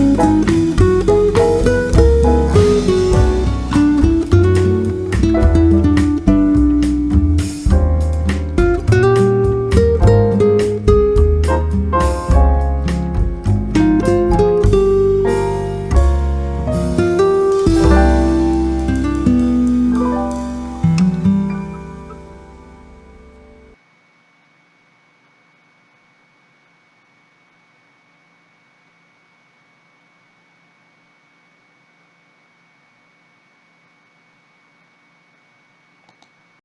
Música